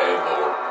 and lower.